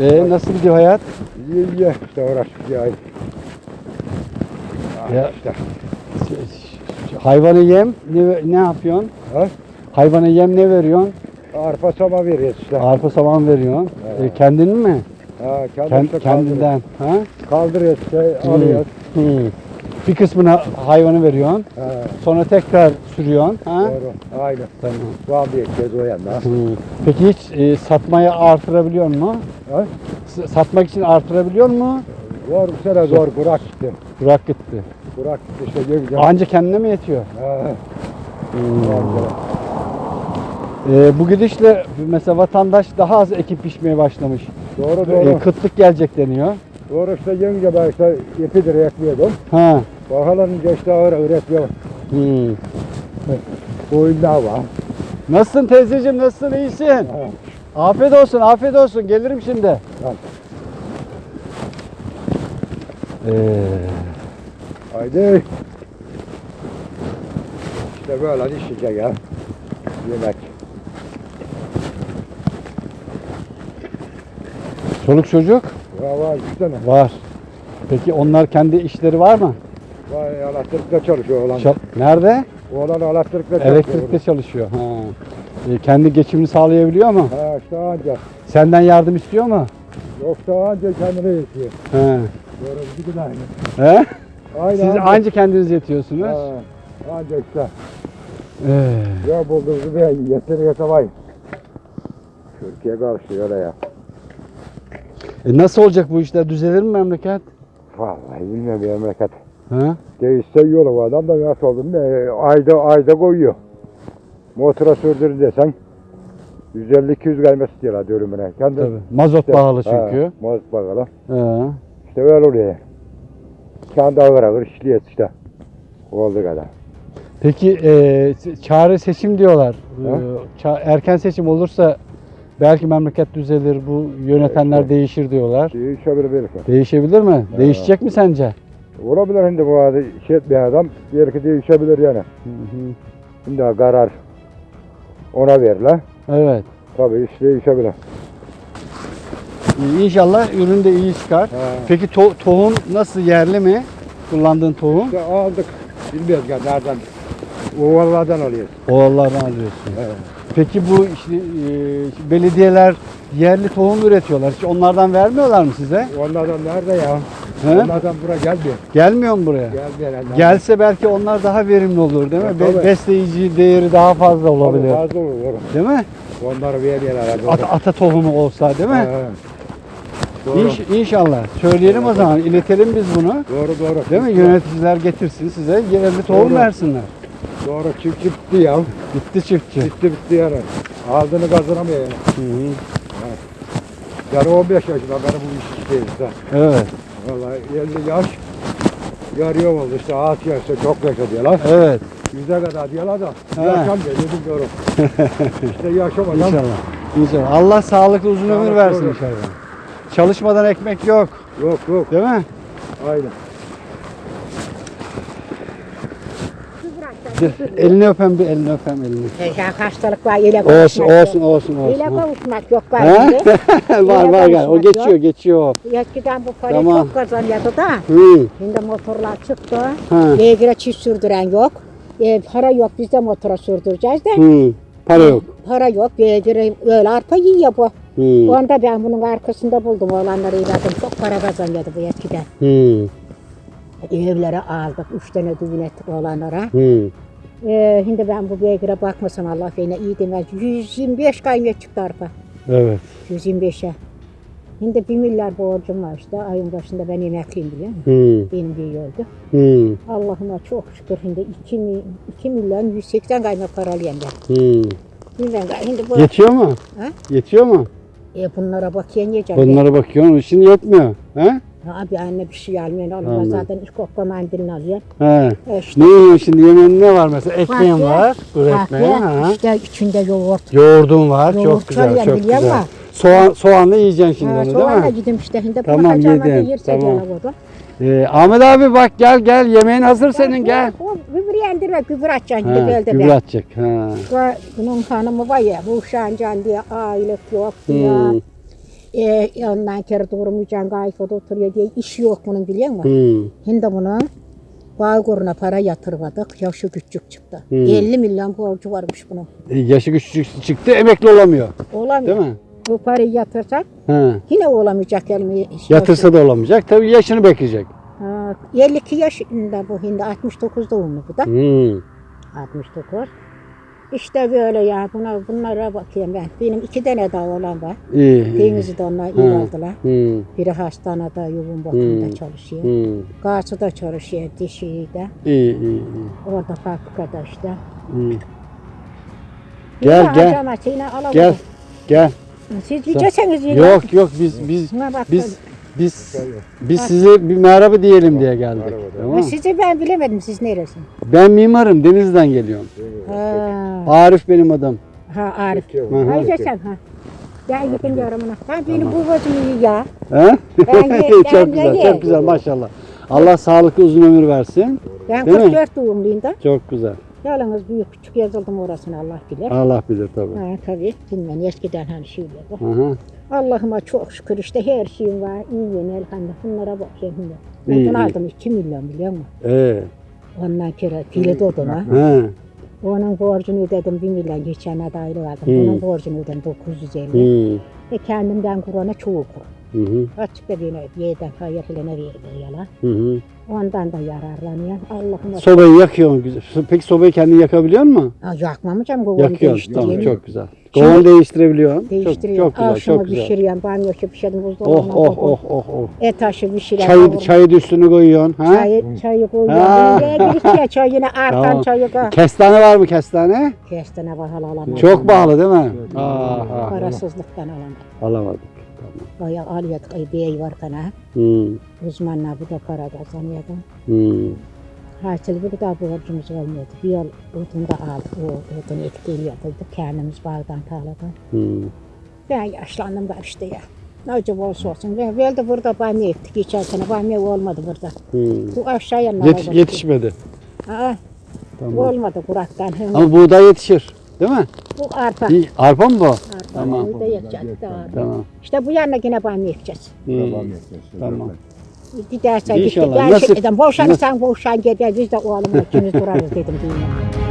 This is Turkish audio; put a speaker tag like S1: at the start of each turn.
S1: Ee, nasıl gidiyor hayat?
S2: İyi iyi. İşte uğraştık ya.
S1: Ya-
S2: işte.
S1: Hayvanı yem ne, ne yapıyorsun?
S2: Ha?
S1: Hayvana yem ne veriyorsun?
S2: Arpa sama veriyoruz işte.
S1: Arpa saman veriyorsun.
S2: He.
S1: Kendin mi?
S2: Ha,
S1: Kend,
S2: kendi işte
S1: kendinden. Ha?
S2: Kaldırıyoruz, işte, alıyoruz.
S1: Hı. Bir kısmını hayvanı veriyorsun.
S2: Ha,
S1: Sonra tekrar sürüyorsun. Ha?
S2: doğru. Aynen.
S1: Tamam.
S2: Soğan bir ekeceğiz o yanda.
S1: Hı. Peki hiç e, satmaya artırabiliyor mu? S- satmak için artırabiliyor mu?
S2: Zor bu sene zor. Burak gitti.
S1: Bırak gitti.
S2: Burak gitti işte. Yenge.
S1: Anca kendine mi yetiyor?
S2: Zor.
S1: Ee, bu gidişle mesela vatandaş daha az ekip biçmeye başlamış.
S2: Doğru
S1: Ee,
S2: doğru.
S1: kıtlık gelecek deniyor.
S2: Doğru işte yenge ben işte ipidir ekliyordum.
S1: Ha.
S2: Bakalım işte ağır ağır ekliyor.
S1: Hmm.
S2: Koyunlar var.
S1: Nasılsın teyzeciğim? Nasılsın? İyisin?
S2: Ha.
S1: Afiyet olsun, afiyet olsun. Gelirim şimdi.
S2: Tamam.
S1: Ee,
S2: Haydi. İşte böyle işecek ya. Yemek.
S1: çoluk çocuk
S2: Var var üç tane.
S1: var. Peki onlar kendi işleri var mı?
S2: Var elektrikte çalışıyor oğlan.
S1: Çal- Nerede?
S2: Oğlan elektrikte çalışıyor.
S1: Elektrikte çalışıyor. Ha. Ee, kendi geçimini sağlayabiliyor mu?
S2: Ha işte anca.
S1: Senden yardım istiyor mu?
S2: Yoksa anca kendine yetiyor.
S1: He.
S2: Bir de aynı.
S1: He?
S2: Aynı
S1: Siz
S2: anca.
S1: anca kendiniz yetiyorsunuz.
S2: Ha, anca işte.
S1: Ee,
S2: Ya bulduğumuzu ben yeter yetemay. Türkiye karşı öyle ya.
S1: E nasıl olacak bu işler? Düzelir mi memleket?
S2: Vallahi bilmiyorum memleket.
S1: Ha?
S2: Değişse yolu adam da nasıl oldu ne ayda ayda koyuyor. Motora sürdür desen 150-200 gelmesi diyorlar dönümüne. Kendi
S1: Tabii. Mazot pahalı çünkü.
S2: Ha, mazot bakalım.
S1: Ha.
S2: İşte böyle oluyor. Kendi ağır ağır işliyor işte. Oldu kadar.
S1: Peki e, çare seçim diyorlar. Ça- erken seçim olursa belki memleket düzelir, bu yönetenler
S2: işte.
S1: değişir diyorlar.
S2: Değişebilir belki.
S1: Değişebilir mi? Değişecek mi sence?
S2: Olabilir şimdi bu arada şey etmeyen adam belki değişebilir yani.
S1: Hı hı.
S2: Şimdi karar ona verilir.
S1: Evet.
S2: Tabii iş değişebilir.
S1: İyi, İnşallah ürün de iyi çıkar.
S2: Ha.
S1: Peki to- tohum nasıl yerli mi? Kullandığın tohum?
S2: İşte aldık. Bilmiyoruz ya nereden. Ovalardan alıyoruz.
S1: Oğullardan alıyorsun.
S2: Evet.
S1: Peki bu işte, e, belediyeler yerli tohum üretiyorlar. Hiç onlardan vermiyorlar mı size?
S2: Onlardan nerede ya?
S1: He?
S2: Onlardan buraya gelmiyor.
S1: Gelmiyor mu buraya?
S2: Gelmiyor. herhalde.
S1: Gelse belki onlar daha verimli olur değil mi? Be-
S2: tabii.
S1: besleyici değeri daha fazla olabilir.
S2: Fazla olur.
S1: Değil mi?
S2: Onları vermiyorlar herhalde.
S1: Ata, ata tohumu olsa değil mi?
S2: Ha. Doğru.
S1: İnş, inşallah. Söyleyelim o zaman. iletelim biz bunu.
S2: Doğru doğru.
S1: Değil mi? Yöneticiler getirsin size yerli tohum
S2: Doğru.
S1: versinler.
S2: Doğru çiftçi bitti ya.
S1: Bitti çiftçi.
S2: Bitti bitti yani. Aldığını kazanamıyor yani.
S1: Hı hı.
S2: Yani 15 yaşında benim bu iş işteyiz işte.
S1: Evet.
S2: Vallahi 50 yaş. Yarıyor oldu işte ağaç yaşta çok yaşa diyorlar.
S1: Evet.
S2: Yüze kadar diyorlar da
S1: He.
S2: yaşam diyor bilmiyorum. işte yaşamadan
S1: İnşallah. İnşallah. Allah sağlıklı uzun ömür versin inşallah. Çalışmadan ekmek yok.
S2: yok yok
S1: Değil mi?
S2: aynen.
S1: Elini öpem bir elini öpem elini.
S3: Ya hastalık var, ile
S1: Olsun
S3: kavuşmak
S1: olsun
S3: yok.
S1: olsun
S3: İle
S1: olsun. ha.
S3: kavuşmak yok var
S1: Ha?
S3: şimdi.
S1: var var gel. O geçiyor
S3: yok.
S1: geçiyor.
S3: Eskiden bu parayı
S1: Tamam.
S3: çok kazanıyordu da.
S1: Hı.
S3: Şimdi motorlar çıktı.
S1: Ha.
S3: Beygire çift sürdüren yok. E, para yok biz de motora sürdüreceğiz de.
S1: Hı. Para yok.
S3: Para yok. Beygire öyle arpa yiyor bu.
S1: Hı.
S3: Onda ben bunun arkasında buldum oğlanları iladım. Çok para kazanıyordu bu eskiden.
S1: Hı.
S3: Evlere aldık. Üç tane düğün ettik oğlanlara.
S1: Hı.
S3: E, şimdi ben bu beygire bakmasam Allah beni iyi demez. 125 kaymet çıktı arpa.
S1: Evet.
S3: 125'e. Şimdi 1 milyar borcum var işte. Ayın başında ben emekliyim biliyor musun?
S1: Hı.
S3: Benim bir öldü.
S1: Hı.
S3: Allah'ıma çok şükür şimdi 2, mi, 2 milyon 180 kaymak para alıyorum ben.
S1: Hı.
S3: Bilmem şimdi bu,
S1: Yetiyor mu?
S3: Ha?
S1: Yetiyor mu?
S3: e, bunlara bakıyorum yiyeceğim.
S1: Bunlara bakıyorsun. Şimdi yetmiyor. He?
S3: Ha, Abi anne bir şey almıyor. Olmaz
S1: Anladım.
S3: zaten ilk okla mandilini alıyor.
S1: He.
S3: E işte,
S1: Ne yiyorsun şimdi? Yemeğin ne var mesela? Ekmeğin
S3: Kahve,
S1: var. Kuru. Ha.
S3: işte içinde yoğurt.
S1: Yoğurdun var.
S3: Yoğurt
S1: çok güzel. Çok güzel.
S3: musun?
S1: Soğan, soğanla yiyeceksin şimdi
S3: Ha,
S1: onu
S3: soğanla
S1: değil mi?
S3: gidim işte. Şimdi
S1: Tamam,
S3: yerse
S1: tamam. Ee, Ahmet abi bak gel gel. Yemeğin hazır senin gel.
S3: O gübre yendirme gübre atacaksın gibi öldü
S1: gübre atacak. Ha.
S3: Bu- Bunun hanımı var ya bu uşağın can diye ailet yok diye.
S1: Hmm.
S3: E, ondan kere durmayacaksın, kayfoda oturuyor diye iş yok bunun biliyor musun?
S1: Hmm.
S3: Şimdi bunu Bağkur'una para yatırmadık, yaşı küçük çıktı.
S1: Hmm.
S3: 50 milyon borcu varmış bunun.
S1: E, yaşı küçük çıktı emekli olamıyor.
S3: Olamıyor.
S1: Değil mi?
S3: Bu parayı yatırsak
S1: Ha.
S3: yine olamayacak elmi.
S1: Yatırsa da olamayacak. Tabii yaşını bekleyecek.
S3: Ha, 52 yaşında bu hindi, 69 doğumlu bu da.
S1: Hmm.
S3: 69. İşte böyle ya buna bunlara bakayım ben. Benim iki tane daha olan var.
S1: İyi.
S3: Denizi de onlar iyi
S1: Ha.
S3: aldılar.
S1: Hmm.
S3: Biri hastanede yoğun bakımda
S1: Hmm.
S3: çalışıyor.
S1: Hmm.
S3: Karşıda çalışıyor dişiyle.
S1: İyi, iyi, iyi.
S3: Orada fabrikada işte.
S1: Hmm. Gel,
S3: Yine
S1: gel.
S3: yine.
S1: Gel. Gel.
S3: Siz yiyeceksiniz yine.
S1: Yok yok biz biz biz biz biz size bir merhaba diyelim diye geldik.
S2: Merhaba,
S1: Tamam.
S3: Sizi ben bilemedim siz neresi?
S1: Ben mimarım Denizli'den geliyorum.
S3: Ha,
S1: Arif benim adım.
S3: ha Arif.
S1: Hı.
S3: Hayır sen ha. Ben gidin yorumuna. Ben benim bu iyi ya.
S1: He?
S3: Ben ye- ben
S1: çok güzel, çok güzel maşallah. Allah sağlıklı uzun ömür versin.
S3: Ben
S1: Değil mi?
S3: 44 doğumluyum da.
S1: Çok güzel.
S3: Yalnız büyük küçük yazıldım orasını Allah bilir.
S1: Allah bilir tabii.
S3: Ha tabii bilmem eskiden hani şeyler var. Allah'ıma çok şükür işte her şeyim var. İyi yeni elhamdülillah. Bunlara bakayım şimdi.
S1: İyi,
S3: Odun
S1: iyi.
S3: aldım 2 milyon biliyor musun?
S1: Ee,
S3: Ondan kere kilit oduna.
S1: he.
S3: Onun borcunu ödedim 1 milyon geçen ay da ayrı aldım.
S1: Hı.
S3: Bunun borcunu ödedim 950.
S1: Hı.
S3: E kendimden Kur'an'a çoğu kur.
S1: Hı hı.
S3: Açık da beni yerden hayır filene veriyor yalan.
S1: Hı hı.
S3: Ondan da yararlanıyor. Allah'ıma
S1: Sobayı yakıyor mu? Güzel. Peki sobayı kendin yakabiliyor musun?
S3: Aa, yakmamayacağım kovanı
S1: Yakıyorsun.
S3: değiştireyim.
S1: Tamam çok güzel. Kovan değiştirebiliyorsun. Çok,
S3: Değiştiriyorum.
S1: çok güzel, çok güzel.
S3: pişiriyorum. Banyo pişirdim.
S1: Oh
S3: Buzdolabına
S1: oh
S3: koydum.
S1: oh oh oh.
S3: Et taşı pişiriyorum.
S1: Çayı,
S3: kavururum.
S1: çayı da üstüne koyuyorsun. Ha?
S3: Çayı, çayı koyuyorum.
S1: Ha.
S3: Ben de girişte çay yine artan
S1: Tamam.
S3: çayı koy.
S1: Kestane var mı kestane?
S3: Kestene bahalı alamadım.
S1: Çok pahalı değil mi? Aha.
S3: Parasızlıktan alamadım.
S1: Alamadık.
S3: Bayağı alıyorduk. Ay bey var kana.
S1: Hmm.
S3: Uzmanlar bu da kazanıyordu.
S1: Hmm.
S3: Hasil bir daha borcumuz olmuyordu. Bir yıl odun da aldık. O odun etkiliyordu. Kendimiz bağdan tarladan.
S1: Hmm.
S3: Ben yaşlandım da işte ya. Ne acaba olsa olsun. Ben böyle burada bamya ektik. Geçen sene bamya olmadı burada.
S1: Hmm.
S3: Bu aşağıya ne
S1: Yetiş,
S3: oldu?
S1: yetişmedi.
S3: Aa,
S1: Tamam.
S3: olmadı kuraktan.
S1: Ama buğday yetişir. Değil mi?
S3: Bu arpa.
S1: İyi. Arpa mı bu?
S3: Arpa.
S1: Tamam.
S3: Bunu da yapacağız.
S1: Tamam.
S3: İşte bu yanına yine bana yapacağız.
S1: Tamam. Tamam.
S3: Gidersen gitti.
S1: İnşallah.
S3: Nasıl? Boşan sen boşan gider. Biz de o alımla ikimiz durarız dedim.